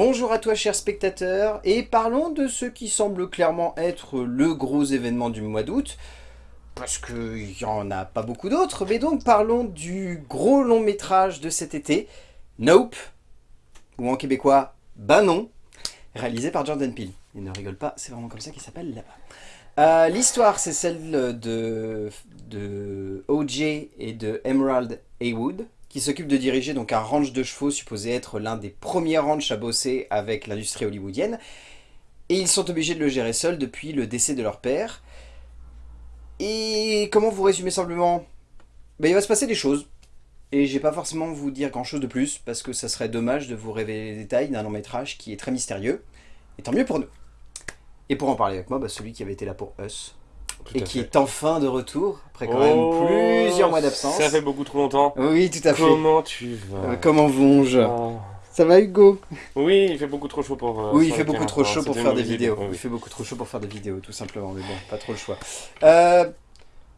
Bonjour à toi chers spectateurs, et parlons de ce qui semble clairement être le gros événement du mois d'août, parce qu'il n'y en a pas beaucoup d'autres, mais donc parlons du gros long métrage de cet été, Nope, ou en québécois, Bah non, réalisé par Jordan Peele. Il ne rigole pas, c'est vraiment comme ça qu'il s'appelle là-bas. Euh, l'histoire c'est celle de, de OJ et de Emerald Haywood, qui s'occupe de diriger donc un ranch de chevaux supposé être l'un des premiers ranchs à bosser avec l'industrie hollywoodienne. Et ils sont obligés de le gérer seuls depuis le décès de leur père. Et comment vous résumer simplement? Ben, Il va se passer des choses. Et je vais pas forcément vous dire grand chose de plus, parce que ça serait dommage de vous révéler les détails d'un long métrage qui est très mystérieux. Et tant mieux pour nous. Et pour en parler avec moi, bah, celui qui avait été là pour Us, et qui est enfin de retour, après quand même Oh, plusieurs mois d'absence. Ça fait beaucoup trop longtemps. Oui, tout à fait. Comment tu vas Euh, comment vont-je? Oh. Ça va Hugo? Oui, il fait beaucoup trop chaud pour... euh, Oui, il fait beaucoup trop chaud pour faire des vidéos. Oui, Il fait beaucoup trop chaud pour faire des vidéos, tout simplement, mais bon, pas trop le choix. Euh,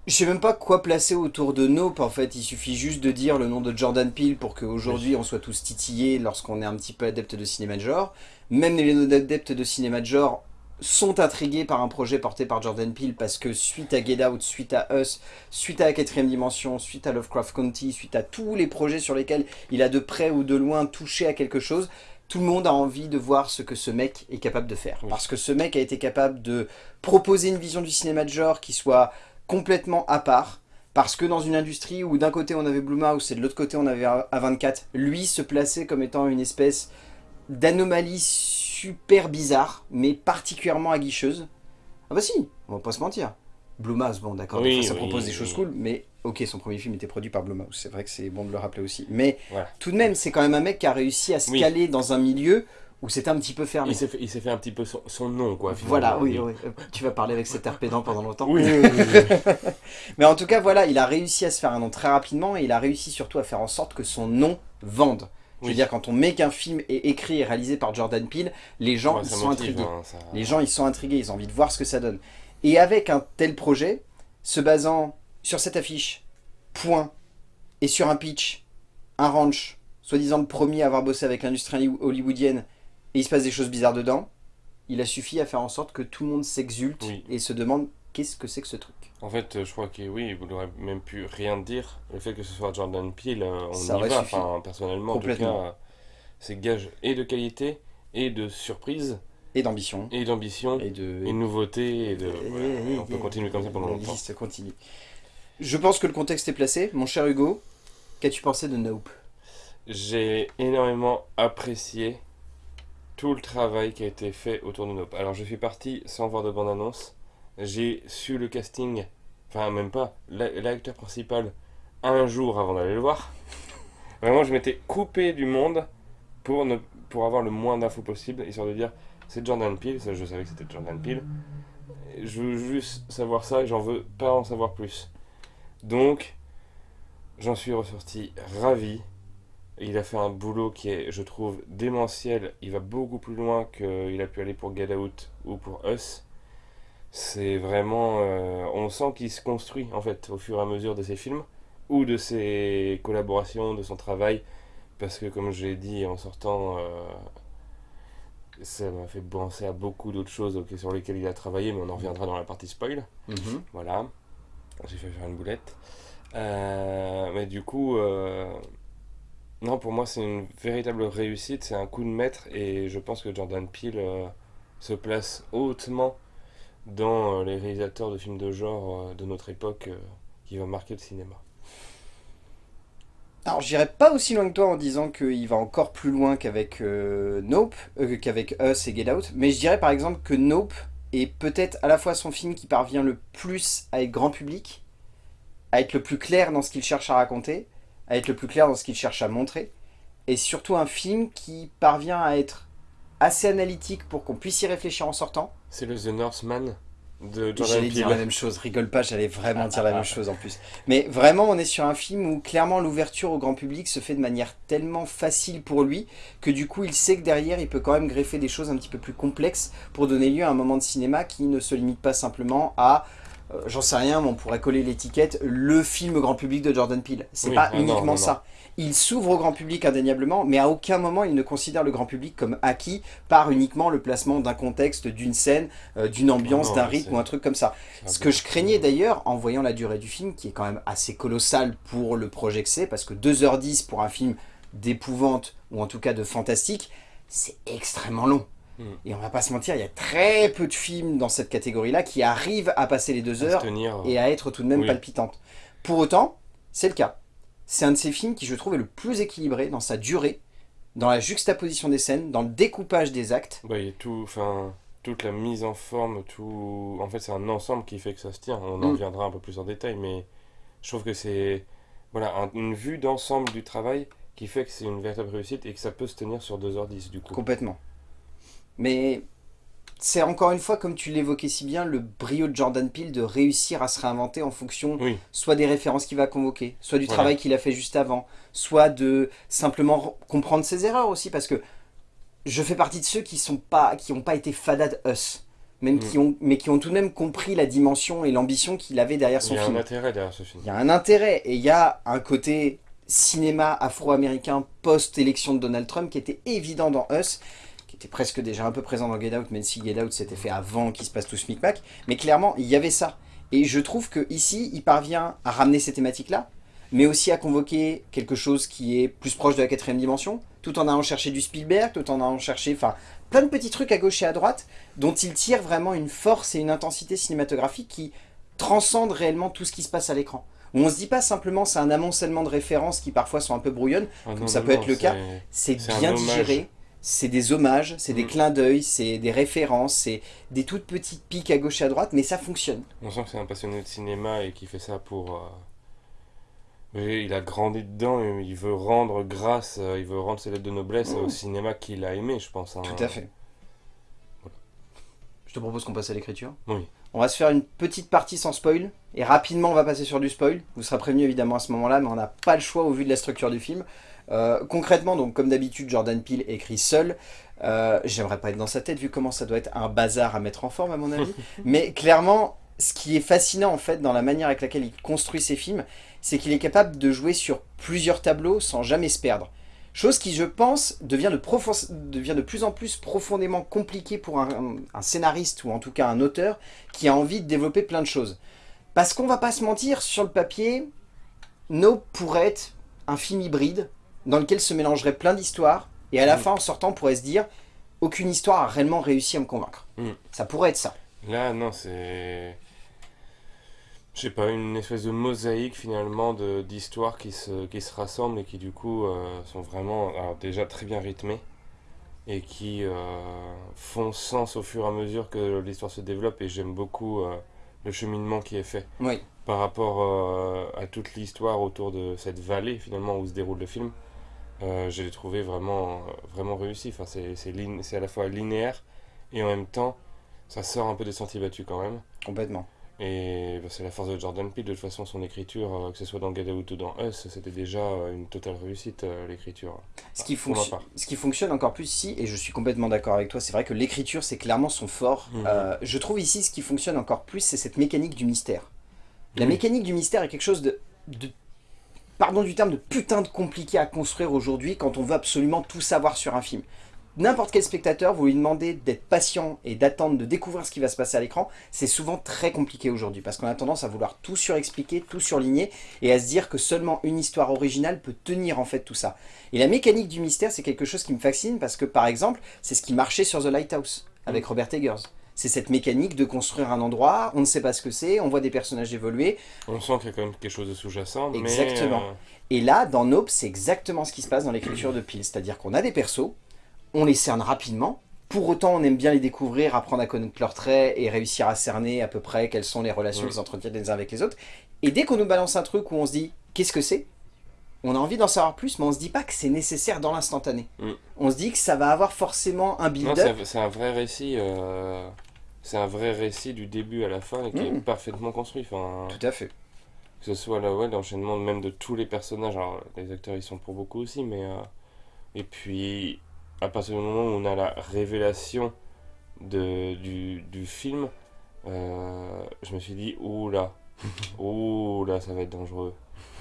je sais même pas quoi placer autour de Nope, en fait. Il suffit juste de dire le nom de Jordan Peele pour qu'aujourd'hui on soit tous titillés lorsqu'on est un petit peu adepte de cinéma de genre. Même les adeptes de cinéma de genre sont intrigués par un projet porté par Jordan Peele parce que suite à Get Out, suite à Us, suite à la quatrième dimension, suite à Lovecraft County, suite à tous les projets sur lesquels il a de près ou de loin touché à quelque chose, tout le monde a envie de voir ce que ce mec est capable de faire. Parce que ce mec a été capable de proposer une vision du cinéma de genre qui soit complètement à part. Parce que dans une industrie où d'un côté on avait Blumhouse et de l'autre côté on avait A24, lui se plaçait comme étant une espèce d'anomalie super bizarre, mais particulièrement aguicheuse. Ah bah si, on va pas se mentir. Blumhouse, bon d'accord, Oui, ça oui, propose des oui. choses cool, mais ok, son premier film était produit par Blumhouse, c'est vrai que c'est bon de le rappeler aussi. Mais Voilà. tout de même, c'est quand même un mec qui a réussi à se caler dans un milieu où c'était un petit peu fermé. Il s'est fait, un petit peu son, son nom, quoi. Voilà, oui, oui. Euh, Tu vas parler avec cet air pédant pendant longtemps. Oui, oui, oui. Mais en tout cas, voilà, il a réussi à se faire un nom très rapidement et il a réussi surtout à faire en sorte que son nom vende. Je veux Oui. dire, quand on met qu'un film est écrit et réalisé par Jordan Peele, les gens Ouais, ils sont motive, intrigués. hein, ça- Les gens ils sont intrigués, ils ont envie de voir ce que ça donne. Et avec un tel projet, se basant sur cette affiche, point, et sur un pitch, un ranch, soi-disant le premier à avoir bossé avec l'industrie hollywoodienne, et il se passe des choses bizarres dedans, il a suffi à faire en sorte que tout le monde s'exulte Oui. et se demande qu'est-ce que c'est que ce truc? En fait, euh, je crois que oui, vous n'aurez même pu rien dire. Le fait que ce soit Jordan Peele, euh, on Ça y va. Enfin, personnellement, en tout cas, c'est gage et de qualité, et de surprise, Et d'ambition, et d'ambition, et de... et de nouveauté, et de... et- voilà, et- on peut et- continuer comme ça pendant longtemps. liste continue. Je pense que le contexte est placé. Mon cher Hugo, qu'as-tu pensé de Nope? J'ai énormément apprécié tout le travail qui a été fait autour de Nope. Alors je suis parti sans voir de bande-annonce. J'ai su le casting, enfin même pas, l'a- l'acteur principal un jour avant d'aller le voir. Vraiment je m'étais coupé du monde pour, ne, pour avoir le moins d'infos possible, histoire de dire c'est Jordan Peele, je savais que c'était Jordan Peele. Je veux juste savoir ça et j'en veux pas en savoir plus. Donc j'en suis ressorti ravi. Il a fait un boulot qui est, je trouve, démentiel. Il va beaucoup plus loin qu'il a pu aller pour Get Out ou pour Us. C'est vraiment... euh, on sent qu'il se construit, en fait, au fur et à mesure de ses films, ou de ses collaborations, de son travail. Parce que, comme je l'ai dit en sortant, euh, ça m'a fait penser à beaucoup d'autres choses sur lesquelles il a travaillé, mais on en reviendra dans la partie spoil. Voilà. J'ai fait faire une boulette. Euh, mais du coup, non, pour moi, c'est une véritable réussite. C'est un coup de maître. Et je pense que Jordan Peele se place hautement dans euh, les réalisateurs de films de genre euh, de notre époque euh, qui va marquer le cinéma. Alors, j'irai pas aussi loin que toi en disant qu'il va encore plus loin qu'avec euh, Nope, qu'avec Us et Get Out, mais je dirais par exemple que Nope est peut-être à la fois son film qui parvient le plus à être grand public, à être le plus clair dans ce qu'il cherche à raconter, à être le plus clair dans ce qu'il cherche à montrer, et surtout un film qui parvient à être assez analytique pour qu'on puisse y réfléchir en sortant, C'est le The Northman de Jordan J'allais dire la Peele. même chose, rigole pas, j'allais vraiment dire la même chose en plus. Mais vraiment, on est sur un film où clairement l'ouverture au grand public se fait de manière tellement facile pour lui que du coup il sait que derrière il peut quand même greffer des choses un petit peu plus complexes pour donner lieu à un moment de cinéma qui ne se limite pas simplement à euh, j'en sais rien, mais on pourrait coller l'étiquette le film grand public de Jordan Peele. C'est Oui, pas ah non, uniquement non, ça. Il s'ouvre au grand public indéniablement, mais à aucun moment il ne considère le grand public comme acquis par uniquement le placement d'un contexte, d'une scène, euh, d'une ambiance, non, d'un rythme ou un truc comme ça. Ce que je craignais d'ailleurs en voyant la durée du film, qui est quand même assez colossale pour le projet que c'est, parce que 2h10 pour un film d'épouvante, ou en tout cas de fantastique, c'est extrêmement long. Mm. Et on va pas se mentir, il y a très peu de films dans cette catégorie-là qui arrivent à passer les deux heures tenir. et à être tout de même Oui. palpitantes. Pour autant, c'est le cas. C'est un de ces films qui, je trouve, est le plus équilibré dans sa durée, dans la juxtaposition des scènes, dans le découpage des actes. Bah, il y a tout, enfin, toute la mise en forme, tout. En fait, c'est un ensemble qui fait que ça se tient. On en Mm. reviendra un peu plus en détail, mais je trouve que c'est voilà, un- une vue d'ensemble du travail qui fait que c'est une véritable réussite et que ça peut se tenir sur 2h10 du coup. Complètement. Mais c'est encore une fois, comme tu l'évoquais si bien, le brio de Jordan Peele de réussir à se réinventer en fonction Oui, soit des références qu'il va convoquer, soit du Voilà. travail qu'il a fait juste avant, soit de simplement re- comprendre ses erreurs aussi, parce que je fais partie de ceux qui sont pas, qui n'ont pas été fadad us, même Mm. qui ont, mais qui ont tout de même compris la dimension et l'ambition qu'il avait derrière il son y a film. un intérêt derrière ce film. Il y a un intérêt et il y a un côté cinéma afro-américain post-élection de Donald Trump qui était évident dans Us, était presque déjà un peu présent dans Get Out, même si Get Out s'était fait avant qu'il se passe tout ce micmac. Mais clairement, il y avait ça. Et je trouve que ici, il parvient à ramener ces thématiques-là, mais aussi à convoquer quelque chose qui est plus proche de la quatrième dimension, tout en allant chercher du Spielberg, tout en allant chercher, enfin, plein de petits trucs à gauche et à droite, dont il tire vraiment une force et une intensité cinématographique qui transcendent réellement tout ce qui se passe à l'écran. Où on se dit pas simplement c'est un amoncellement de références qui parfois sont un peu brouillonnes, Ah Comme non, ça non, peut non, être le cas. c'est- bien digéré, c'est des hommages, c'est des Mm. clins d'œil, c'est des références, c'est des toutes petites piques à gauche et à droite, mais ça fonctionne. On sent que c'est un passionné de cinéma et qui fait ça pour. euh, oui, il a grandi dedans et il veut rendre grâce, euh, il veut rendre ses lettres de noblesse au cinéma qu'il a aimé, je pense. hein. Tout à fait. Je te propose qu'on passe à l'écriture. Oui. On va se faire une petite partie sans spoil, et rapidement on va passer sur du spoil. Vous serez prévenu évidemment à ce moment-là, mais on n'a pas le choix au vu de la structure du film. Euh, concrètement, donc comme d'habitude, Jordan Peele écrit seul. Euh, J'aimerais pas être dans sa tête vu comment ça doit être un bazar à mettre en forme à mon avis. mais clairement, ce qui est fascinant en fait dans la manière avec laquelle il construit ses films, c'est qu'il est capable de jouer sur plusieurs tableaux sans jamais se perdre. Chose qui, je pense, devient de, profon- devient de plus en plus profondément compliquée pour un, un scénariste ou en tout cas un auteur qui a envie de développer plein de choses. Parce qu'on va pas se mentir, sur le papier, No pourrait être un film hybride dans lequel se mélangeraient plein d'histoires et à la Mm. fin, en sortant, on pourrait se dire aucune histoire a réellement réussi à me convaincre. Mm. Ça pourrait être ça. Là, non, c'est. Je sais pas, une espèce de mosaïque finalement d'histoires qui se, qui se rassemblent et qui du coup euh, sont vraiment alors, déjà très bien rythmées et qui euh, font sens au fur et à mesure que l'histoire se développe et j'aime beaucoup euh, le cheminement qui est fait Oui, par rapport à toute l'histoire autour de cette vallée finalement où se déroule le film. Euh, je l'ai trouvé vraiment, vraiment réussi. Enfin, c'est à la fois linéaire et en même temps ça sort un peu des sentiers battus quand même. complètement. Et bah, c'est la force de Jordan Peele. De toute façon, son écriture, euh, que ce soit dans Get Out ou dans Us, c'était déjà euh, une totale réussite, euh, l'écriture. Ce qui, ce qui fonctionne encore plus ici, et je suis complètement d'accord avec toi, c'est vrai que l'écriture c'est clairement son fort. Mhm. Euh, je trouve ici ce qui fonctionne encore plus, c'est cette mécanique du mystère. La mécanique du mystère est quelque chose de, de- pardon du terme, de putain de compliqué à construire aujourd'hui quand on veut absolument tout savoir sur un film. N'importe quel spectateur, vous lui demandez d'être patient et d'attendre de découvrir ce qui va se passer à l'écran, c'est souvent très compliqué aujourd'hui parce qu'on a tendance à vouloir tout surexpliquer, tout surligner et à se dire que seulement une histoire originale peut tenir en fait tout ça. Et la mécanique du mystère, c'est quelque chose qui me fascine parce que par exemple, c'est ce qui marchait sur The Lighthouse avec Robert Eggers. C'est cette mécanique de construire un endroit, on ne sait pas ce que c'est, on voit des personnages évoluer, On sent qu'il y a quand même quelque chose de sous-jacent. mais, Exactement. euh, et là, dans Nope, c'est exactement ce qui se passe dans l'écriture de Peel. C'est-à-dire qu'on a des persos, on les cerne rapidement, pour autant on aime bien les découvrir, apprendre à connaître leurs traits et réussir à cerner à peu près quelles sont les relations qu'ils entretiennent les uns avec les autres. Et dès qu'on nous balance un truc où on se dit qu'est-ce que c'est? On a envie d'en savoir plus, mais on se dit pas que c'est nécessaire dans l'instantané. Mm. On se dit que ça va avoir forcément un build-up. c'est c'est un vrai récit. euh, C'est un vrai récit du début à la fin et qui est Mm. parfaitement construit. Enfin, Tout à fait. que ce soit là, ouais, l'enchaînement même de tous les personnages. Alors, les acteurs, ils sont pour beaucoup aussi, mais. euh, Et puis, à partir du moment où on a la révélation de, du, du film, euh, je me suis dit, oula, oula, ça va être dangereux.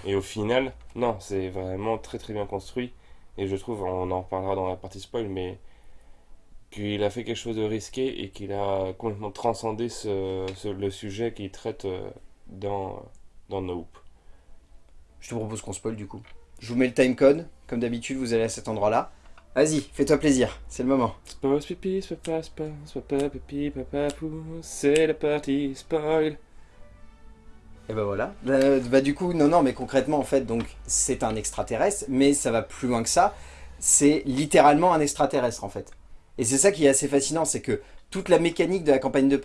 Et au final, non, c'est vraiment très très bien construit. Et je trouve, on en reparlera dans la partie spoil, mais qu'il a fait quelque chose de risqué et qu'il a complètement transcendé ce, ce- le sujet qu'il traite euh, dans, dans Nope. Je te propose qu'on spoil du coup. Je vous mets le timecode, comme d'habitude vous allez à cet endroit-là. Vas-y, fais-toi plaisir, c'est le moment. Spoil, pipi, papa, spoil, papa, pipi, papa, pou, c'est la partie spoil. Et bah voilà. Euh, bah du coup, non, non, mais concrètement, en fait, donc, c'est un extraterrestre, mais ça va plus loin que ça. C'est littéralement un extraterrestre, en fait. Et c'est ça qui est assez fascinant, c'est que toute la mécanique de la campagne de,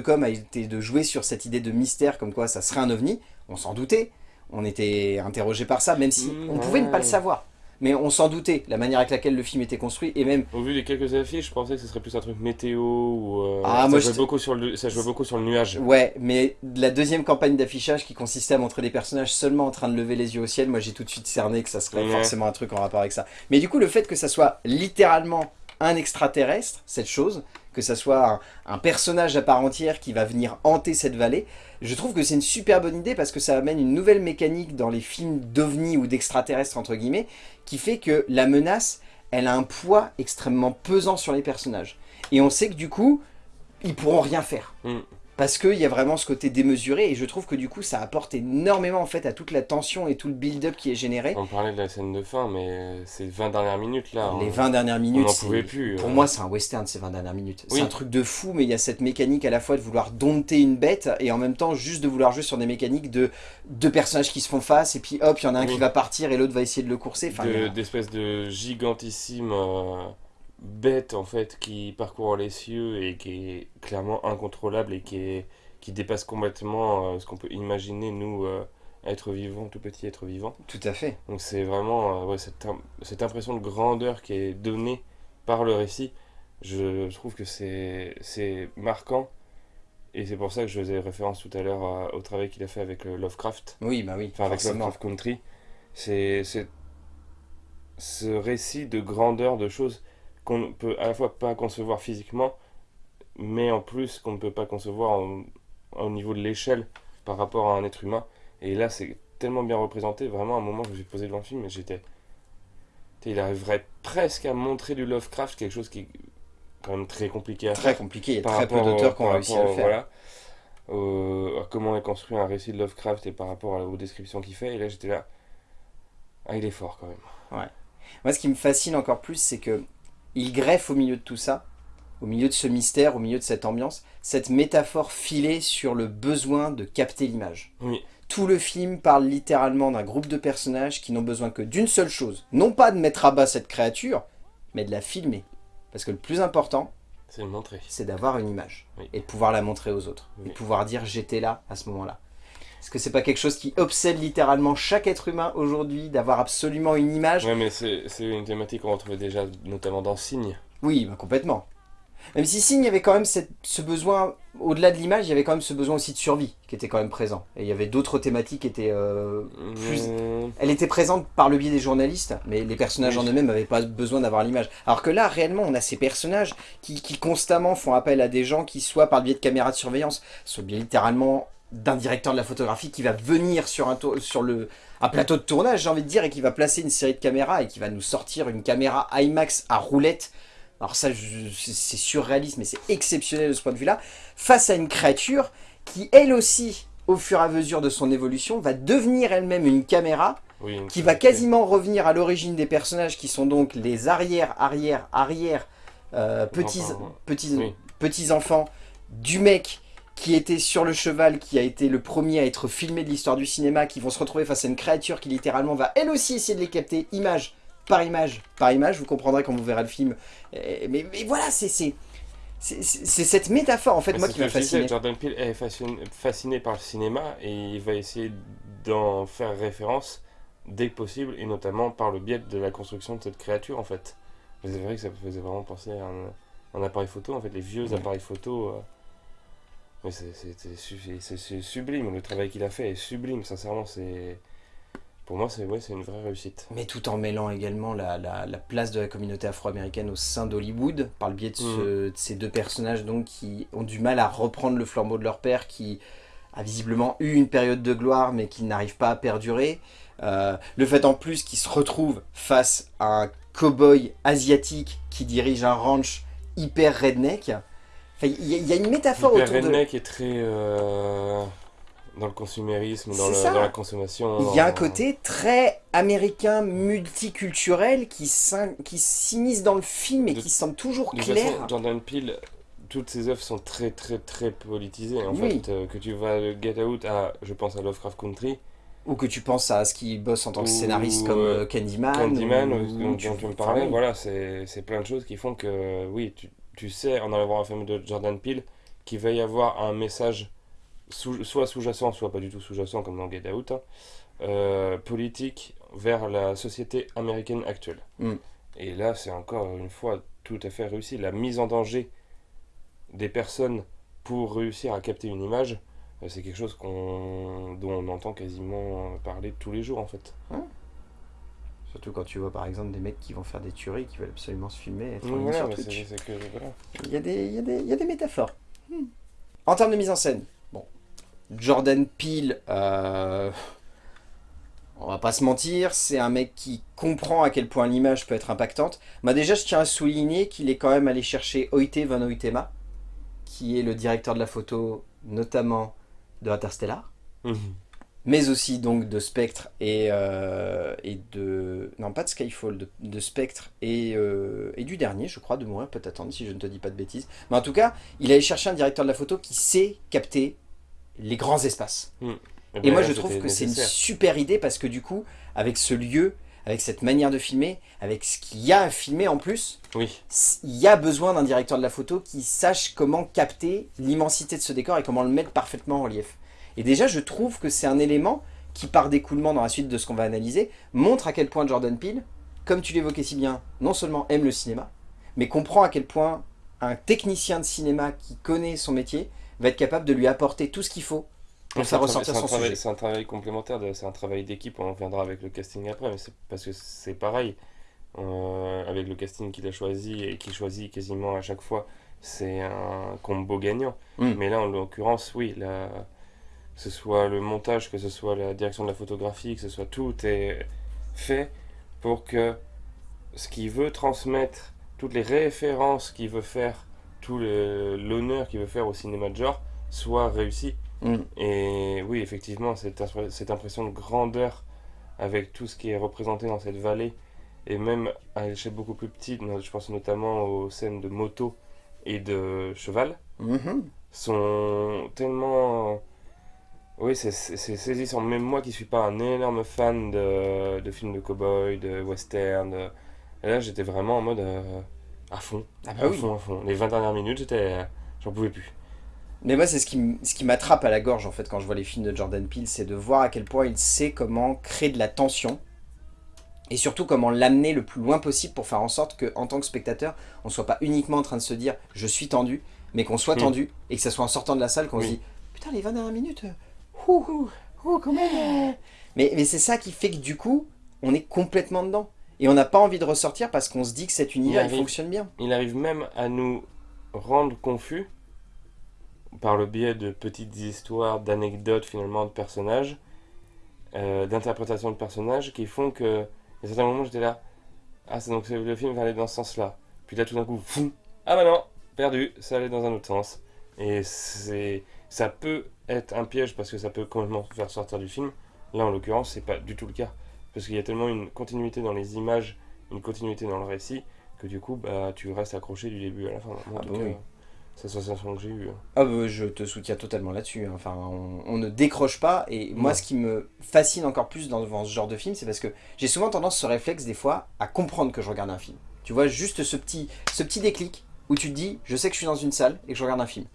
com a été de jouer sur cette idée de mystère, comme quoi ça serait un ovni. On s'en doutait. On était interrogé par ça, même si Mmh, on pouvait ne pas le savoir. Mais on s'en doutait, la manière avec laquelle le film était construit, et même Au vu des quelques affiches, je pensais que ce serait plus un truc météo ou. euh, Ah, ça, moi, jouait je- beaucoup sur le, ça jouait beaucoup sur le nuage. Ouais, mais la deuxième campagne d'affichage qui consistait à montrer des personnages seulement en train de lever les yeux au ciel, moi j'ai tout de suite cerné que ça serait Ouais. forcément un truc en rapport avec ça. Mais du coup, le fait que ça soit littéralement un extraterrestre, cette chose, que ça soit un, personnage à part entière qui va venir hanter cette vallée, je trouve que c'est une super bonne idée parce que ça amène une nouvelle mécanique dans les films d'ovnis ou d'extraterrestres entre guillemets, qui fait que la menace, elle a un poids extrêmement pesant sur les personnages. Et on sait que du coup, ils pourront rien faire. Mm. Parce qu'il y a vraiment ce côté démesuré et je trouve que du coup ça apporte énormément en fait à toute la tension et tout le build-up qui est généré. On parlait de la scène de fin, mais c'est 20 dernières minutes là. Les on- 20 dernières on minutes, n'en c'est- pouvait plus. pour euh. moi c'est un western ces 20 dernières minutes. Oui. C'est un truc de fou mais il y a cette mécanique à la fois de vouloir dompter une bête et en même temps juste de vouloir jouer sur des mécaniques de deux personnages qui se font face et puis hop il y en a un Oui. qui va partir et l'autre va essayer de le courser. Enfin, y de- a- d'espèces de gigantissime euh, bête en fait qui parcourt les cieux et qui est clairement incontrôlable et qui, est, qui dépasse complètement euh, ce qu'on peut imaginer nous euh, être vivants, tout petit être vivant. Tout à fait. Donc c'est vraiment euh, ouais, cette, cette impression de grandeur qui est donnée par le récit. Je trouve que c'est marquant et c'est pour ça que je faisais référence tout à l'heure au travail qu'il a fait avec Lovecraft Oui bah oui. enfin avec. Lovecraft Country, c'est ce récit de grandeur de choses qu'on ne peut à la fois pas concevoir physiquement, mais en plus qu'on ne peut pas concevoir au niveau de l'échelle par rapport à un être humain. Et là, c'est tellement bien représenté. Vraiment, à un moment, je me suis posé devant le film et j'étais. Il arriverait presque à montrer du Lovecraft, quelque chose qui est quand même très compliqué à faire Très compliqué. Il y a par très peu d'auteurs qui ont réussi à le faire. Voilà, au- à comment est construit un récit de Lovecraft et par rapport aux descriptions qu'il fait. Et là, j'étais là. Ah, il est fort quand même. Moi, ce qui me fascine encore plus, c'est que il greffe au milieu de tout ça, au milieu de ce mystère, au milieu de cette ambiance, cette métaphore filée sur le besoin de capter l'image. Oui. Tout le film parle littéralement d'un groupe de personnages qui n'ont besoin que d'une seule chose. Non pas de mettre à bas cette créature, mais de la filmer. Parce que le plus important, C'est d'avoir une image. Oui. Et de pouvoir la montrer aux autres. Et de pouvoir dire j'étais là à ce moment-là. Est-ce que c'est pas quelque chose qui obsède littéralement chaque être humain aujourd'hui, d'avoir absolument une image Ouais, mais c'est une thématique qu'on retrouvait déjà notamment dans Signe. Oui, bah, complètement. Même si Signe, il y avait quand même cette- ce besoin, au-delà de l'image, il y avait quand même ce besoin aussi de survie qui était quand même présent. Et il y avait d'autres thématiques qui étaient euh, plus... Mmh, Elle était présente par le biais des journalistes, mais les personnages Oui. en eux-mêmes n'avaient pas besoin d'avoir l'image. Alors que là, réellement, on a ces personnages qui, qui constamment font appel à des gens qui, soit par le biais de caméras de surveillance, soit bien littéralement d'un directeur de la photographie qui va venir sur un, sur le, un plateau de tournage, j'ai envie de dire, et qui va placer une série de caméras et qui va nous sortir une caméra IMAX à roulette. Alors ça, c'est surréaliste, mais c'est exceptionnel de ce point de vue-là. Face à une créature qui, elle aussi, au fur et à mesure de son évolution, va devenir elle-même une caméra oui, une qui va quasiment revenir à l'origine des personnages qui sont donc les arrière, arrière, arrière euh, petits, Enfants, petits, oui. petits enfants du mec qui était sur le cheval, qui a été le premier à être filmé de l'histoire du cinéma, qui vont se retrouver face à une créature qui littéralement va elle aussi essayer de les capter image par image par image, vous comprendrez quand vous verrez le film. Mais, mais voilà, c'est c'est- cette métaphore en fait Mais moi qui m'a fasciné. Jordan Peele est fasciné, fasciné par le cinéma et il va essayer d'en faire référence dès que possible et notamment par le biais de la construction de cette créature en fait. C'est vrai que ça me faisait vraiment penser à un, un appareil photo, en fait, les vieux Ouais. appareils photo. euh. Mais c'est- c'est c'est su- c'est- c'est sublime, le travail qu'il a fait est sublime, sincèrement. c'est pour moi, c'est ouais, c'est une vraie réussite. Mais tout en mêlant également la, la- la place de la communauté afro-américaine au sein d'Hollywood, par le biais de, ce- de ces deux personnages donc, qui ont du mal à reprendre le flambeau de leur père, qui a visiblement eu une période de gloire, mais qui n'arrive pas à perdurer. Euh, le fait en plus qu'ils se retrouvent face à un cow-boy asiatique qui dirige un ranch hyper redneck. Enfin, il y, a- il y a une métaphore autour de... redneck est très euh, dans le consumérisme, dans, le- la consommation. Il y a un côté très américain, multiculturel, qui s'immisce dans le film et De- qui semble toujours De clair. façon, Jordan Peele, toutes ses œuvres sont très très très politisées. En Oui. fait, euh, que tu vas de Get Out à, je pense à Lovecraft Country, Ou que tu penses à ce qui bosse en tant que Ou, scénariste comme euh, euh, Candyman. Candyman, ou- ou- dont, tu- dont tu me enfin, parlais, oui. voilà, c'est c'est plein de choses qui font que, oui, tu, tu sais, en allant voir un film de Jordan Peele, qu'il va y avoir un message sous- soit sous-jacent, soit pas du tout sous-jacent, comme dans Get Out, hein, euh, politique vers la société américaine actuelle. Mm. Et là, c'est encore une fois tout à fait réussi. La mise en danger des personnes pour réussir à capter une image, euh, c'est quelque chose qu'on dont on entend quasiment euh, parler tous les jours, en fait. Surtout quand tu vois par exemple des mecs qui vont faire des tueries, qui veulent absolument se filmer. Il y, a des, il, y y a des métaphores. Hmm. En termes de mise en scène, bon, Jordan Peele, euh, on va pas se mentir, c'est un mec qui comprend à quel point l'image peut être impactante. Déjà, je tiens à souligner qu'il est quand même allé chercher Oite Van Oytema, qui est le directeur de la photo, notamment de Interstellar, mais aussi donc de Spectre et, euh, et de... Non, pas de Skyfall, de, de Spectre et, euh, et du dernier, je crois, de Mourir peut attendre, si je ne te dis pas de bêtises. Mais en tout cas, il allait chercher un directeur de la photo qui sait capter les grands espaces. Eh Et ben, moi, là, je trouve que c'est une super idée parce que du coup, avec ce lieu, avec cette manière de filmer, avec ce qu'il y a à filmer en plus, Oui, il y a besoin d'un directeur de la photo qui sache comment capter l'immensité de ce décor et comment le mettre parfaitement en relief. Et déjà, je trouve que c'est un élément qui, par découlement dans la suite de ce qu'on va analyser, montre à quel point Jordan Peele, comme tu l'évoquais si bien, non seulement aime le cinéma, mais comprend à quel point un technicien de cinéma qui connaît son métier va être capable de lui apporter tout ce qu'il faut pour faire ressortir son travail- sujet. C'est un travail complémentaire, c'est un travail d'équipe, on en reviendra avec le casting après, mais c'est parce que c'est pareil. Euh, avec le casting qu'il a choisi et qu'il choisit quasiment à chaque fois, c'est un combo gagnant. Mm. Mais là, en l'occurrence, oui, la- que ce soit le montage, que ce soit la direction de la photographie, que ce soit tout est fait pour que ce qu'il veut transmettre, toutes les références qu'il veut faire, tout l'honneur qu'il veut faire au cinéma de genre, soit réussi. Mm. Et oui, effectivement, cette, impr- cette impression de grandeur avec tout ce qui est représenté dans cette vallée, et même à l'échelle beaucoup plus petite, je pense notamment aux scènes de moto et de cheval, Mhm. sont tellement... Oui, c'est saisissant. Même moi qui suis pas un énorme fan de, de films de cowboy, de western, de- et là j'étais vraiment en mode euh, à fond, Ah à bah oui. fond, à fond. Les 20 dernières minutes, j'étais... J'en pouvais plus. Mais moi, c'est ce qui, m- ce qui m'attrape à la gorge, en fait, quand je vois les films de Jordan Peele, c'est de voir à quel point il sait comment créer de la tension, et surtout comment l'amener le plus loin possible pour faire en sorte que, en tant que spectateur, on soit pas uniquement en train de se dire « je suis tendu », mais qu'on soit Mm. tendu, et que ça soit en sortant de la salle qu'on se dit « putain, les 20 dernières minutes, euh, ouh, ouh, ouh, quand même. Mais, mais c'est ça qui fait que, du coup, on est complètement dedans. Et on n'a pas envie de ressortir parce qu'on se dit que cet univers, il arrive. fonctionne bien. Il arrive même à nous rendre confus par le biais de petites histoires, d'anecdotes finalement de personnages, euh, d'interprétations de personnages qui font que, à certains moments, j'étais là, ah, c'est donc le film va aller dans ce sens-là. Puis là, tout d'un coup, ah bah non, perdu, ça allait dans un autre sens. Et c'est, ça peut être un piège parce que ça peut complètement faire sortir du film. Là, en l'occurrence, c'est pas du tout le cas. Parce qu'il y a tellement une continuité dans les images, une continuité dans le récit, que du coup, bah, tu restes accroché du début à la fin. En Ah tout bah cas, oui. c'est la sensation que j'ai eue. hein. Ah bah, je te soutiens totalement là-dessus. hein. Enfin, on, on ne décroche pas. Et moi, ce qui me fascine encore plus dans, dans ce genre de film, c'est parce que j'ai souvent tendance, ce réflexe des fois, à comprendre que je regarde un film. Tu vois, juste ce petit, ce petit déclic où tu te dis, je sais que je suis dans une salle et que je regarde un film.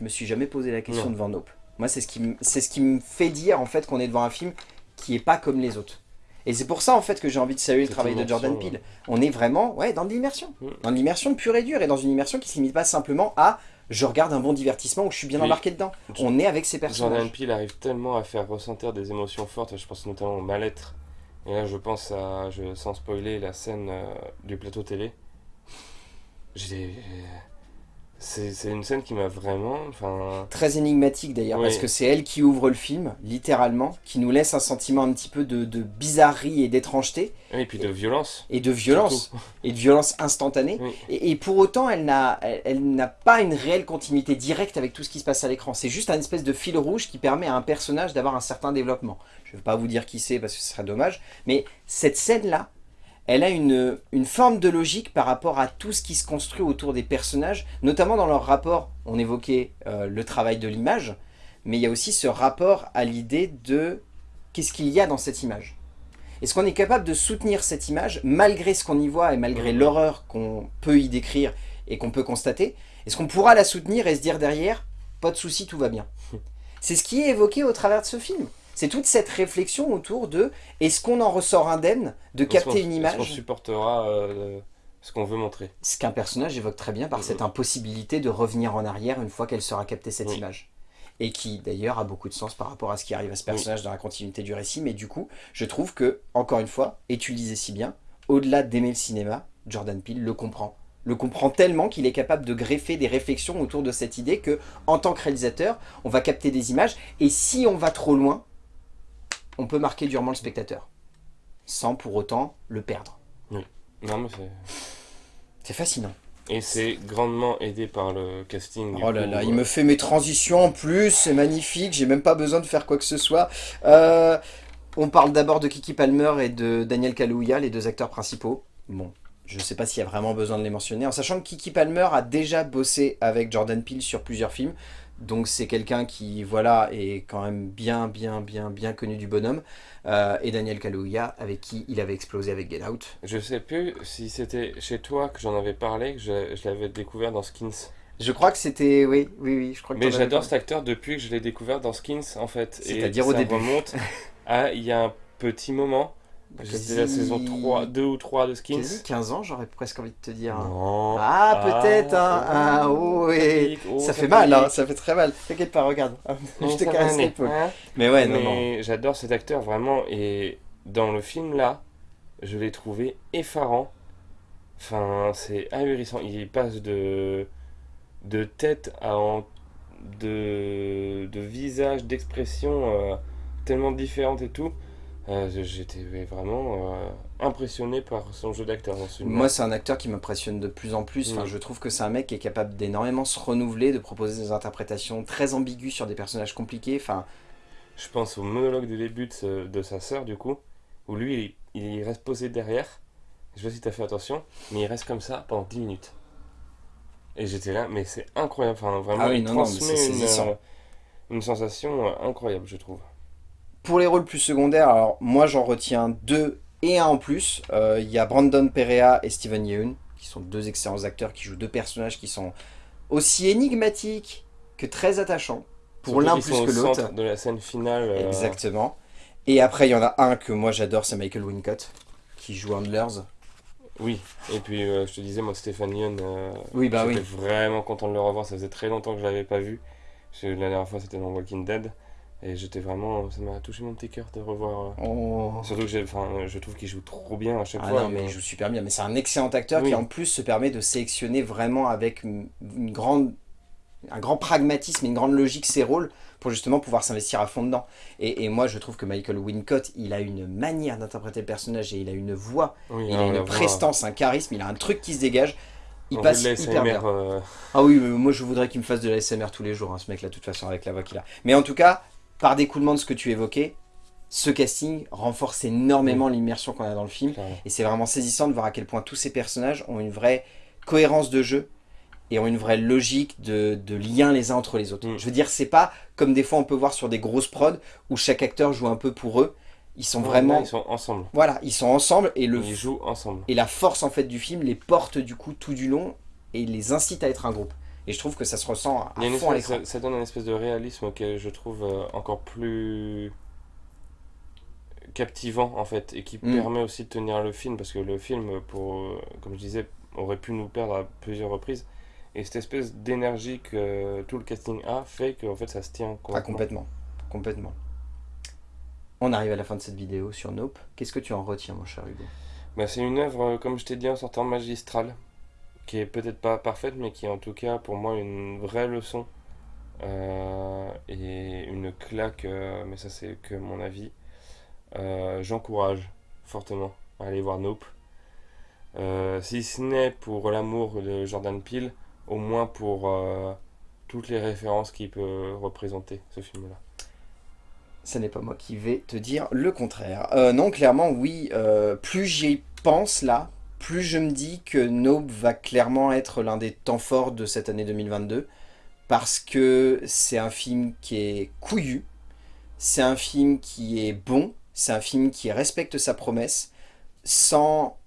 Je me suis jamais posé la question Non. devant Nope. Moi, c'est ce qui, me- c'est ce qui me fait dire en fait qu'on est devant un film qui est pas comme les autres. Et c'est pour ça en fait que j'ai envie de saluer le travail de Jordan Peele. On est vraiment ouais, dans de l'immersion. Mm. Dans de l'immersion pure et dure et dans une immersion qui se limite pas simplement à je regarde un bon divertissement où je suis bien Oui. embarqué dedans. Je- On est avec ces personnages. Jordan Peele arrive tellement à faire ressentir des émotions fortes, je pense notamment au mal-être Et là, je pense à, je, sans spoiler, la scène euh, du plateau télé. J'ai. C'est une scène qui m'a vraiment. Très énigmatique d'ailleurs, Oui. parce que c'est elle qui ouvre le film, littéralement, qui nous laisse un sentiment un petit peu de, de bizarrerie et d'étrangeté, Et puis de violence. et de violence, et de violence instantanée. Oui. Et, et pour autant, elle n'a elle, elle n'a pas une réelle continuité directe avec tout ce qui se passe à l'écran. C'est juste un espèce de fil rouge qui permet à un personnage d'avoir un certain développement. Je ne vais pas vous dire qui c'est parce que ce serait dommage, mais cette scène-là, elle a une, une forme de logique par rapport à tout ce qui se construit autour des personnages, notamment dans leur rapport, on évoquait euh, le travail de l'image, mais il y a aussi ce rapport à l'idée de qu'est-ce qu'il y a dans cette image. Est-ce qu'on est capable de soutenir cette image malgré ce qu'on y voit et malgré l'horreur qu'on peut y décrire et qu'on peut constater? Est-ce qu'on pourra la soutenir et se dire derrière, pas de souci, tout va bien? C'est ce qui est évoqué au travers de ce film. C'est toute cette réflexion autour de est-ce qu'on en ressort indemne de capter une est-ce qu'on image supportera euh, ce qu'on veut montrer. Ce qu'un personnage évoque très bien par Mhm. cette impossibilité de revenir en arrière une fois qu'elle sera captée cette image. Et qui d'ailleurs a beaucoup de sens par rapport à ce qui arrive à ce personnage dans la continuité du récit. Mais du coup, je trouve que, encore une fois, et tu le disais si bien, au-delà d'aimer le cinéma, Jordan Peele le comprend. Le comprend tellement qu'il est capable de greffer des réflexions autour de cette idée que, en tant que réalisateur, on va capter des images. Et si on va trop loin, on peut marquer durement le spectateur. Sans pour autant le perdre. Non, mais c'est. C'est fascinant. Et c'est grandement aidé par le casting. Oh là coup, là, euh, il me fait mes transitions en plus, c'est magnifique, j'ai même pas besoin de faire quoi que ce soit. Euh, on parle d'abord de Kiki Palmer et de Daniel Kaluuya, les deux acteurs principaux. Bon, je sais pas s'il y a vraiment besoin de les mentionner, en sachant que Kiki Palmer a déjà bossé avec Jordan Peele sur plusieurs films. Donc c'est quelqu'un qui, voilà, est quand même bien, bien, bien, bien connu du bonhomme. Euh, et Daniel Kaluuya, avec qui il avait explosé avec Get Out. Je sais plus si c'était chez toi que j'en avais parlé, que je, je l'avais découvert dans Skins. Je crois que c'était... Oui, oui, oui, je crois que Mais j'adore cet acteur depuis que je l'ai découvert dans Skins en fait. C'est-à-dire au ça début. remonte à il y a un petit moment. C'était la Quasi- saison 3, 2 ou 3 de Skins. Quasi 15 ans, j'aurais presque envie de te dire. Non. Ah, peut-être, hein. Ah, oh, oh, ça fait mal, hein, ça fait très mal. T'inquiète pas, regarde. Oh, je te caresse l'épaule. hein. Mais ouais, non, j'adore cet acteur vraiment et dans le film là, je l'ai trouvé effarant. Enfin, c'est ahurissant. Il passe de de tête à en- de de visage, d'expression euh, tellement différentes et tout. Euh, J'étais vraiment euh, impressionné par son jeu d'acteur. Moi, c'est un acteur qui m'impressionne de plus en plus. Enfin, Mm. je trouve que c'est un mec qui est capable d'énormément se renouveler, de proposer des interprétations très ambiguës sur des personnages compliqués. Enfin, Je pense au monologue du début de, ce- de sa sœur, du coup, où lui, il, il reste posé derrière. Je sais pas si t'as fait attention, mais il reste comme ça pendant 10 minutes. Et j'étais là, mais c'est incroyable. Enfin, vraiment, Ah oui, il non, non, transmet une, saisissant. euh, une sensation incroyable, je trouve. Pour les rôles plus secondaires, alors moi j'en retiens deux et un en plus. Euh, Il y a Brandon Perea et Steven Yeun, qui sont deux excellents acteurs qui jouent deux personnages qui sont aussi énigmatiques que très attachants. Pour l'un plus sont que au l'autre. de la scène finale. euh, Exactement. Et après, il y en a un que moi j'adore, c'est Michael Wincott, qui joue Handlers. Oui, et puis euh, je te disais, moi, Stéphane Yeun, euh, Oui, bah j'étais oui. vraiment content de le revoir. Ça faisait très longtemps que je l'avais pas vu. Parce que la dernière fois, c'était dans Walking Dead. Et j'étais vraiment. Ça m'a touché mon petit cœur de revoir. euh, Oh. Surtout que enfin, je trouve qu'il joue trop bien à chaque Ah fois. non, mais il joue super bien. Mais c'est un excellent acteur Oui. qui en plus se permet de sélectionner vraiment avec une une grande, un grand pragmatisme et une grande logique ses rôles pour justement pouvoir s'investir à fond dedans. Et, et moi je trouve que Michael Wincott, il a une manière d'interpréter le personnage et il a une voix, Oui, il a une prestance, un charisme, il a un truc qui se dégage. Il passe hyper bien. euh, Ah oui, moi je voudrais qu'il me fasse de la SMR tous les jours, hein, ce mec là, de toute façon, avec la voix qu'il a. Mais en tout cas, par découlement de ce que tu évoquais, ce casting renforce énormément l'immersion qu'on a dans le film. clairement. Et c'est vraiment saisissant de voir à quel point tous ces personnages ont une vraie cohérence de jeu et ont une vraie logique de, de lien les uns entre les autres. Mm. Je veux dire, c'est pas comme des fois on peut voir sur des grosses prods où chaque acteur joue un peu pour eux. Ils sont vraiment... ils sont ensemble. Voilà, ils sont ensemble et, le, Ils jouent ensemble. et la force en fait du film les porte du coup tout du long et les incite à être un groupe. Et je trouve que ça se ressent à fond à espèce- l'écran. ça, ça donne un espèce de réalisme auquel je trouve euh, encore plus captivant en fait et qui Mm. permet aussi de tenir le film parce que le film pour euh, comme je disais aurait pu nous perdre à plusieurs reprises et cette espèce d'énergie que tout le casting a fait que en fait ça se tient Ah, complètement. Complètement. On arrive à la fin de cette vidéo sur Nope. Qu'est-ce que tu en retiens, mon cher Hugo? Bah, c'est une œuvre, euh, comme je t'ai dit en sortant magistrale, qui est peut-être pas parfaite, mais qui est en tout cas pour moi une vraie leçon euh, et une claque, euh, mais ça c'est que mon avis. Euh, J'encourage fortement à aller voir Nope. Si ce n'est pour l'amour de Jordan Peele, au moins pour toutes les références qu'il peut représenter, ce film-là. Ce n'est pas moi qui vais te dire le contraire. Non, clairement, oui. plus j'y pense là, plus je me dis que Nope va clairement être l'un des temps forts de cette année 2022. Parce que c'est un film qui est couillu. C'est un film qui est bon. C'est un film qui respecte sa promesse. Sans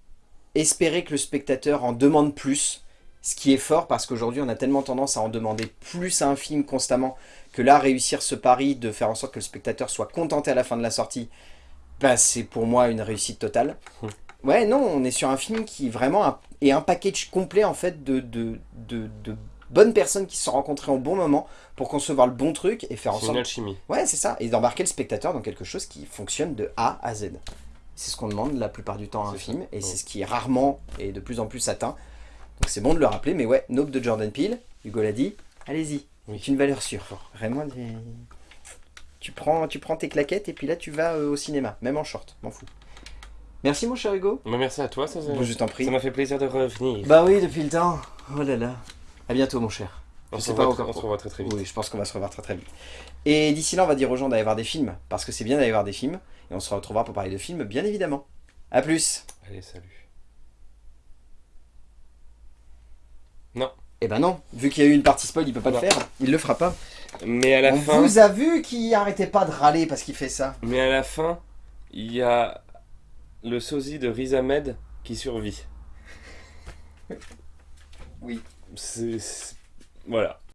espérer que le spectateur en demande plus. Ce qui est fort parce qu'aujourd'hui on a tellement tendance à en demander plus à un film constamment que là réussir ce pari de faire en sorte que le spectateur soit contenté à la fin de la sortie, bah, c'est pour moi une réussite totale. Ouais non, on est sur un film qui vraiment est un package complet en fait de, de, de, de bonnes personnes qui se sont rencontrées au bon moment pour concevoir le bon truc et faire en C'est une alchimie. Ouais, c'est ça. Et d'embarquer le spectateur dans quelque chose qui fonctionne de A à Z. C'est ce qu'on demande la plupart du temps à un ça. film, et Ouais. c'est ce qui est rarement et de plus en plus atteint. Donc c'est bon de le rappeler, mais ouais, Nope de Jordan Peele, Hugo l'a dit, allez-y, Oui. c'est une valeur sûre. Vraiment, des- tu, prends, tu prends tes claquettes et puis là tu vas euh, au cinéma, même en short, m'en fous. Merci mon cher Hugo. Bah, merci à toi, ça, Bon, je t'en prie. ça m'a fait plaisir de revenir. Bah oui, depuis le temps. Oh là là. À bientôt mon cher. on, se pas encore on se revoit très très vite. Oui, je pense qu'on va se revoir très très vite. Et d'ici là, on va dire aux gens d'aller voir des films, parce que c'est bien d'aller voir des films, et on se retrouvera pour parler de films, bien évidemment. A plus Allez, salut. Eh ben non, vu qu'il y a eu une partie spoil, il peut pas Non. le faire, il le fera pas. Mais à la on fin, vous a vu qu'il arrêtait pas de râler parce qu'il fait ça. mais à la fin, il y a le sosie de Riz Ahmed qui survit. Oui. C'est voilà.